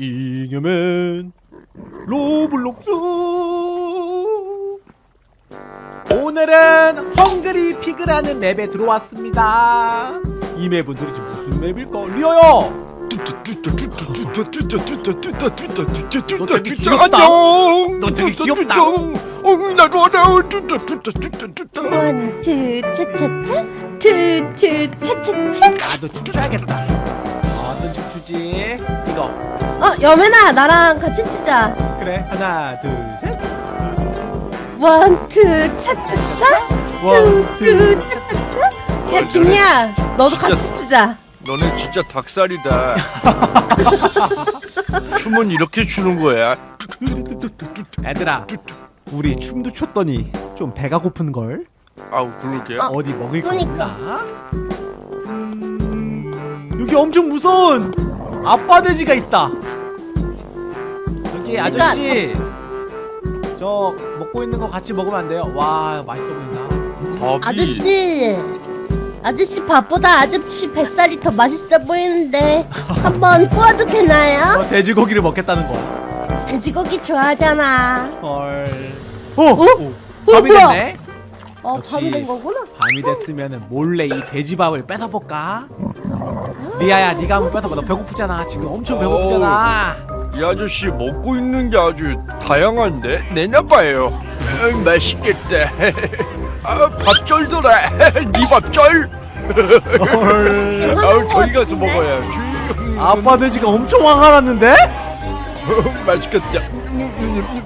잉여맨 로블록스 오늘은 헝그리 피그라는 맵에 들어왔습니다 이 맵은 도대체 무슨 맵일까? 리어요! 너 되게 귀엽다. 안녕. 너 되게 귀엽다. 어, 나도 알아. one, two, 차차차, two, two, 차차차. 나도 춤춰야겠다 어떤 춤 추지? 이거 어, 여맨아 나랑 같이 추자. 그래 하나 둘셋 one, two, 차차차, one, two, two, 차차차. 야, 김이야, 너도 같이 추자. 너네 진짜 닭살이다. 춤은 이렇게 추는 거야. 얘들아 우리 춤도 췄더니 좀 배가 고픈걸? 아우 그러게. 어. 어디 먹을 거 그러니까. 없나? 음, 여기 엄청 무서운 아빠 돼지가 있다. 여기 그러니까 아저씨 저 먹고 있는 거 같이 먹으면 안 돼요? 와 맛있어 보인다. 밥이 아저씨, 아저씨 밥보다 아저씨 뱃살이 더 맛있어 보이는데 한번 구워도 되나요? 어, 돼지고기를 먹겠다는 거야. 돼지고기 좋아하잖아. 헐. 어, 어? 밤이 뭐야? 됐네. 어. 밤이 된 거구나. 밤이 됐으면은 몰래 이 돼지밥을 뺏어볼까? 리아야, 네가 한번 뺏어봐. 너 배고프잖아. 지금 엄청 배고프잖아. 이 아저씨 먹고 있는 게 아주 다양한데 내놔봐요. 음, 맛있겠다. 아, 밥절더라. 네 밥절. 헐. 아우 저기 가서 먹어야지. 아빠 돼지가 엄청 화가 났는데? 음, 맛있겠다.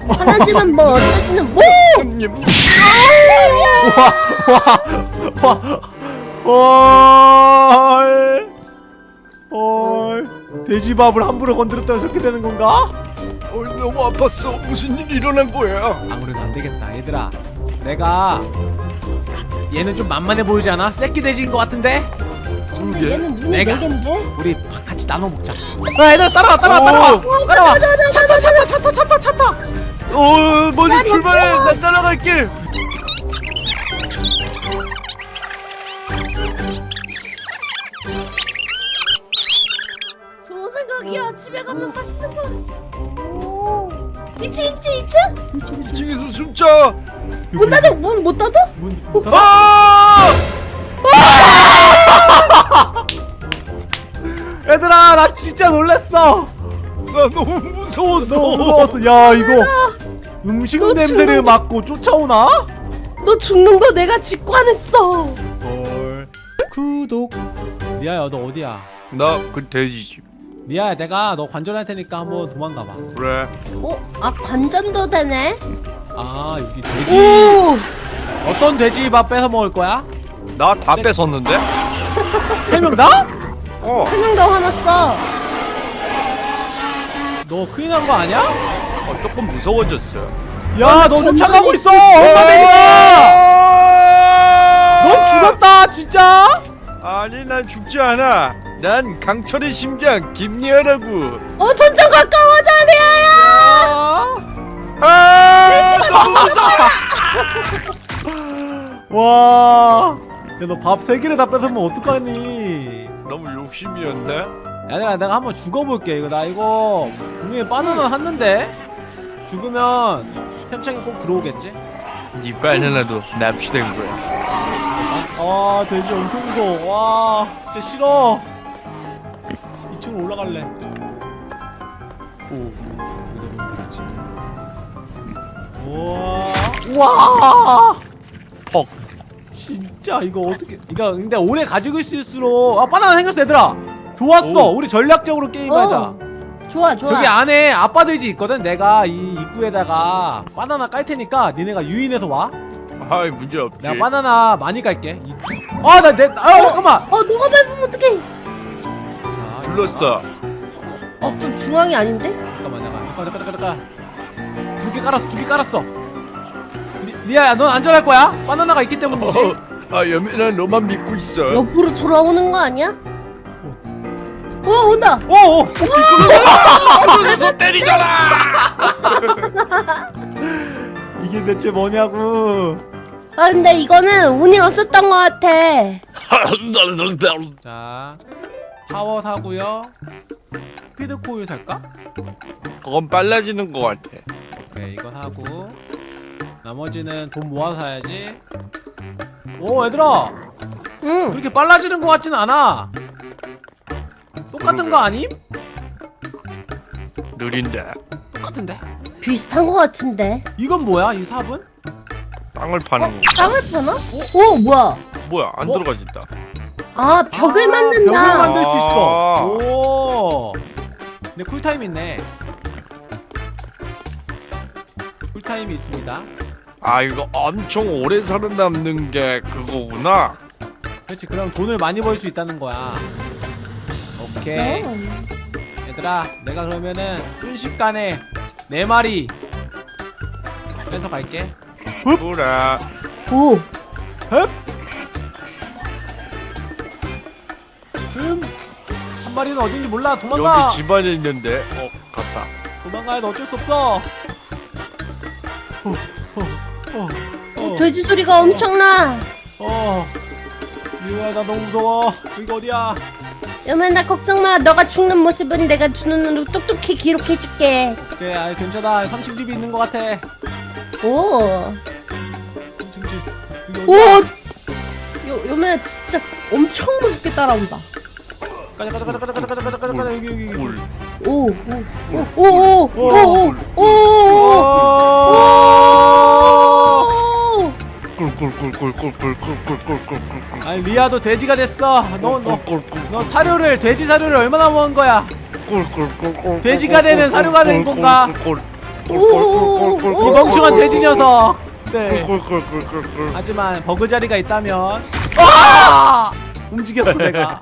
하나지만 뭐 어쩌지는 뭐! 와, 와, 헐, 헐, 돼지밥을 함부로 건드렸다고 저렇게 되는 건가? 어, 너무 아팠어. 무슨 일 일어난 거야? 아무래도 안 되겠다, 얘들아. 내가 얘는 좀 만만해 보이지 않아? 새끼 돼지인 것 같은데? 그러게. 얘는 눈이 내가. 네 개인데? 우리 밥 같이 나눠 먹자. 야, 얘들아 따라와, 따라와, 따라와, 오. 따라와. 차타, 차타, 차타, 차타, 차타. 어, 너 출발해. 나 따라갈게. 좋은 생각이야. 집에 가면 맛있는 거. 오. 2층, 2층, 2층? 2층에서 숨자. 문 닫아, 문 못 닫아? 문, 문 닫아. 아! 얘들아, 나 진짜 놀랬어. 나 너무 무서웠어. 너무 무서웠어. 야, 이거 음식 너 냄새를 맡고 쫓아오나? 너 죽는 거 내가 직관했어. 헐. 구독. 리아야, 너 어디야? 나 그 돼지지. 리아야, 내가 너 관전할 테니까 한번 도망가 봐. 그래. 어? 아, 관전도 되네? 아, 여기 돼지. 오! 어떤 돼지 밥 뺏어 먹을 거야? 나 다 뺏었는데? 세 명 다? 어. 한명더 화났어. 너 큰일 난 거 아니야? 어 조금 무서워졌어. 야, 너 쫓아가고 있어. 엄마 돼지가. 넌 죽었다, 진짜. 아니 난 죽지 않아. 난 강철의 심장 김리아라고. 어, 점점 가까워져, 리아야! 아. 아! 와. 야, 너 밥 세 개를 다 뺏으면 어떡하니? 너무 욕심이었네. 얘들아, 내가 한번 죽어볼게. 이거 나 이거 분명히 바나나 샀는데 죽으면 템창이 꼭 들어오겠지? 네 바나나도 납치된 거야. 아, 돼지 엄청 무서워. 와, 진짜 싫어. 2층으로 올라갈래. 오. 우와, 우와. 퍽. 진짜 이거 어떻게? 이거 근데 오래 가지고 있을수록 아 바나나 생겼어 얘들아. 좋았어. 오. 우리 전략적으로 게임하자. 어, 좋아, 좋아. 저기 안에 아빠 돼지 있거든. 내가 이 입구에다가 바나나 깔 테니까 니네가 유인해서 와. 아이 문제 없지. 내가 바나나 많이 깔게. 아, 나 내, 아, 잠깐만. 어, 너가 밟으면 어떡해? 자, 불렀어. 어, 좀 중앙이 아닌데? 잠깐만, 잠깐, 잠깐, 잠깐, 잠깐, 잠깐. 두개 깔았어, 두 개 깔았어. 리, 리아야, 넌 안전할 거야? 바나나가 있기 때문이지. 어, 아 여민아 너만 믿고 있어. 옆으로 돌아오는 거 아니야? 어, 온다! 오, 오. 눈에서 때리잖아. 이게 대체 뭐냐고. 아, 근데 이거는 운이 없었던 것 같아. 자, 파워 사고요. 스피드 코일 살까? 그건 빨라지는 것 같아 오케이 이거 사고 나머지는 돈 모아서 사야지 오 얘들아 응. 그렇게 빨라지는 것 같진 않아 똑같은 거 아님? 느린데 똑같은데 비슷한 거 같은데. 이건 뭐야 이 삽은? 땅을 파는 거 땅을 파나? 오 뭐야? 뭐야 안 어? 들어가진다 아 벽을 아, 만든다. 벽을 만들 수 있어 아. 오 근데 쿨타임 있네 쿨타임이 있습니다 아 이거 엄청 오래 살아남는 게 그거구나 그렇지 그럼 돈을 많이 벌 수 있다는 거야 오케이 어. 얘들아 내가 그러면은 순식간에 네 마리 빼서 갈게 그래 오. 흡! 한 마리는 어딘지 몰라 도망가 여기 집안에 있는데 어 갔다 도망가야 돼 어쩔 수 없어 어, 어, 어, 어, 돼지 소리가 엄청나. 어. 미호야 나 너무 무서워 여기가 어디야 여맨아 걱정 마. 너가 죽는 모습은 내가 두 눈으로 똑똑히 기록해줄게. 그래 아 괜찮아 3층 집이 있는 것 같아 오. 3층 집 여기 오. 어디야 요 여맨아 진짜 엄청 무섭게 따라온다. 가자 가자 가자 가자 가자 가자 가자 가자 여기 여기 여기 꿀 오. 오. 오. 오. 오. 오. 오. 오. 오. 꿀꿀꿀꿀꿀꿀꿀꿀꿀꿀꿀꿀 아니 리아도 돼지가 됐어 너너너 사료를 돼지 사료를 얼마나 먹은 거야 꿀꿀꿀꿀 돼지가 되는 사료가 된 건가? 이 오. 멍청한 돼지 녀석 네 하지만 버그 자리가 있다면 아! 움직였어 내가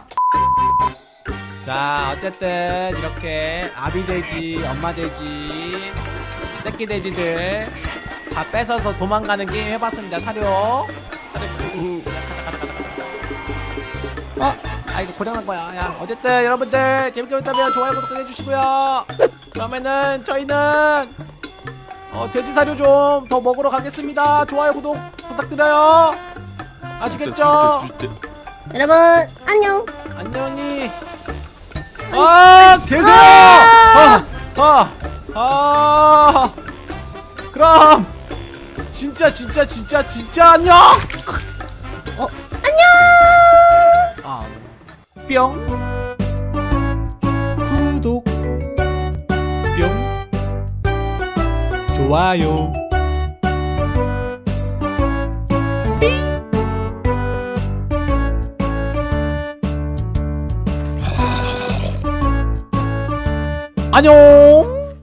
자 어쨌든 이렇게 아비 돼지 엄마 돼지 새끼 돼지들 다 뺏어서 도망가는 게임 해봤습니다 사료 어? 아 이거 고장난 거야 야 어쨌든 여러분들 재밌게 보셨다면 좋아요 구독 해주시고요 그러면은 저희는 어 돼지 사료 좀 더 먹으러 가겠습니다 좋아요 구독 부탁드려요 아시겠죠? 여러분 안녕. 안녕히 아 계세요! 아, 아, 아, 그럼 진짜 진짜 진짜 진짜 안녕! 어? 안녕. 아, 뿅. 구독. 뿅. 좋아요 안녕